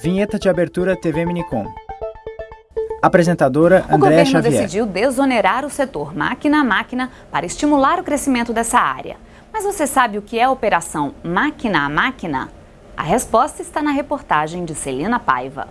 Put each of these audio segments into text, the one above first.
Vinheta de abertura TV Minicom. Apresentadora O Andréa governo Xavier. decidiu desonerar o setor máquina a máquina para estimular o crescimento dessa área. Mas você sabe o que é a operação máquina a máquina? A resposta está na reportagem de Celina Paiva.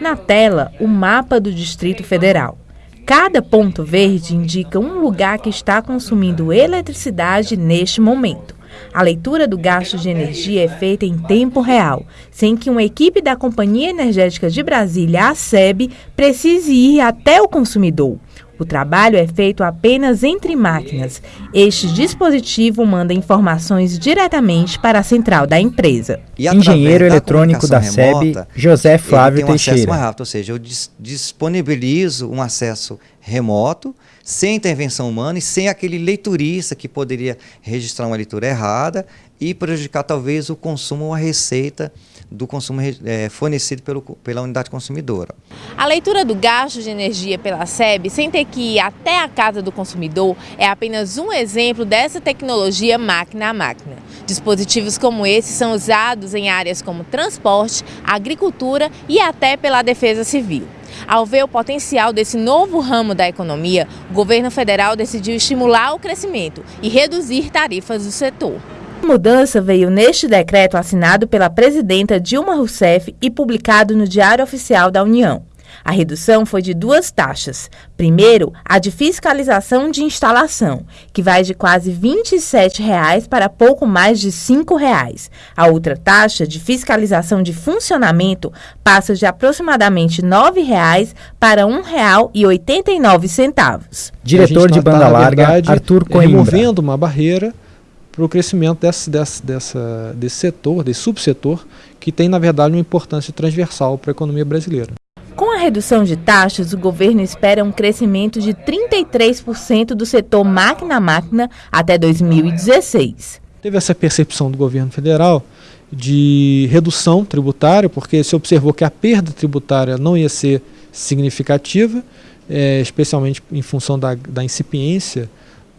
Na tela, o mapa do Distrito Federal. Cada ponto verde indica um lugar que está consumindo eletricidade neste momento. A leitura do gasto de energia é feita em tempo real, sem que uma equipe da Companhia Energética de Brasília, a SEB, precise ir até o consumidor. O trabalho é feito apenas entre máquinas. Este dispositivo manda informações diretamente para a central da empresa. E Engenheiro da eletrônico da SEB, José ele Flávio tem um acesso Teixeira. mais rápido, ou seja, eu dis- disponibilizo um acesso remoto, sem intervenção humana e sem aquele leiturista que poderia registrar uma leitura errada e prejudicar talvez o consumo ou a receita do consumo eh, fornecido pelo, pela unidade consumidora. A leitura do gasto de energia pela SEB, sem ter que ir até a casa do consumidor, é apenas um exemplo dessa tecnologia máquina a máquina. Dispositivos como esse são usados em áreas como transporte, agricultura e até pela defesa civil. Ao ver o potencial desse novo ramo da economia, o governo federal decidiu estimular o crescimento e reduzir tarifas do setor. A mudança veio neste decreto assinado pela presidenta Dilma Rousseff e publicado no Diário Oficial da União. A redução foi de duas taxas. Primeiro, a de fiscalização de instalação, que vai de quase 27 reais para pouco mais de 5 reais. A outra taxa de fiscalização de funcionamento passa de aproximadamente 9 reais para R$ 1,89. Diretor de banda larga, verdade, Arthur Coimbra. removendo uma barreira para o crescimento desse, desse, dessa, desse setor, desse subsetor, que tem, na verdade, uma importância transversal para a economia brasileira. Com a redução de taxas, o governo espera um crescimento de 33% do setor máquina a máquina até 2016. Teve essa percepção do governo federal de redução tributária, porque se observou que a perda tributária não ia ser significativa, eh, especialmente em função da, da incipiência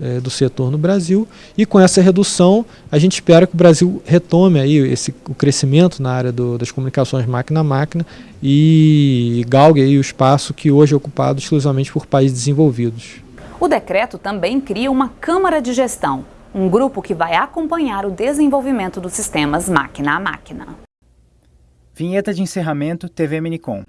eh, do setor no Brasil, e com essa redução a gente espera que o Brasil retome aí esse, o crescimento na área do- das comunicações máquina a máquina e galgue aí o espaço que hoje é ocupado exclusivamente por países desenvolvidos. O decreto também cria uma Câmara de Gestão, um grupo que vai acompanhar o desenvolvimento dos sistemas máquina a máquina. Vinheta de encerramento TV Minicom.